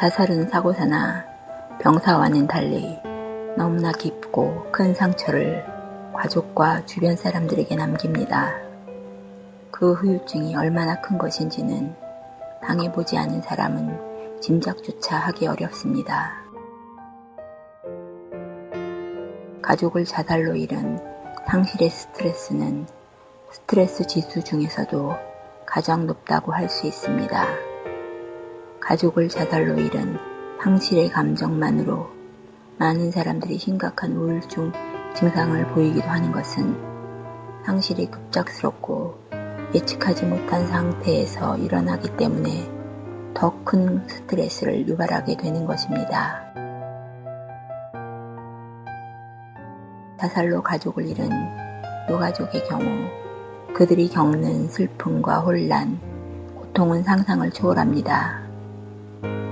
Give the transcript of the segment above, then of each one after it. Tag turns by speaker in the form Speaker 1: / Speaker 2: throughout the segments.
Speaker 1: 자살은 사고사나 병사와는 달리 너무나 깊고 큰 상처를 가족과 주변 사람들에게 남깁니다. 그 후유증이 얼마나 큰 것인지는 당해보지 않은 사람은 짐작조차 하기 어렵습니다. 가족을 자살로 잃은 상실의 스트레스는 스트레스 지수 중에서도 가장 높다고 할 수 있습니다. 가족을 자살로 잃은 상실의 감정만으로 많은 사람들이 심각한 우울증 증상을 보이기도 하는 것은 상실이 급작스럽고 예측하지 못한 상태에서 일어나기 때문에 더 큰 스트레스를 유발하게 되는 것입니다. 자살로 가족을 잃은 유가족의 경우 그들이 겪는 슬픔과 혼란, 고통은 상상을 초월합니다.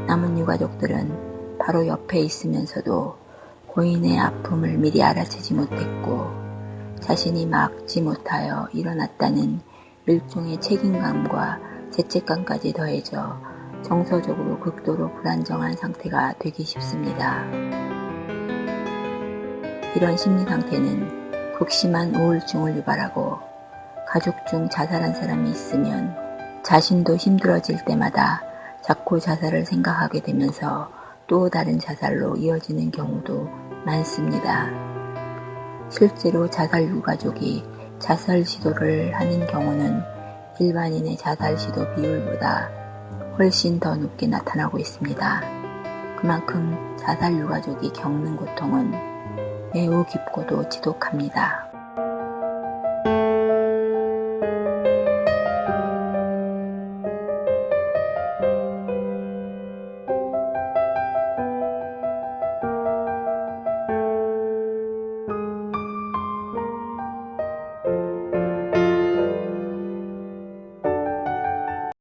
Speaker 1: 남은 유가족들은 바로 옆에 있으면서도 고인의 아픔을 미리 알아채지 못했고 자신이 막지 못하여 일어났다는 일종의 책임감과 죄책감까지 더해져 정서적으로 극도로 불안정한 상태가 되기 쉽습니다. 이런 심리 상태는 극심한 우울증을 유발하고 가족 중 자살한 사람이 있으면 자신도 힘들어질 때마다 자꾸 자살을 생각하게 되면서 또 다른 자살로 이어지는 경우도 많습니다. 실제로 자살 유가족이 자살 시도를 하는 경우는 일반인의 자살 시도 비율보다 훨씬 더 높게 나타나고 있습니다. 그만큼 자살 유가족이 겪는 고통은 매우 깊고도 지독합니다.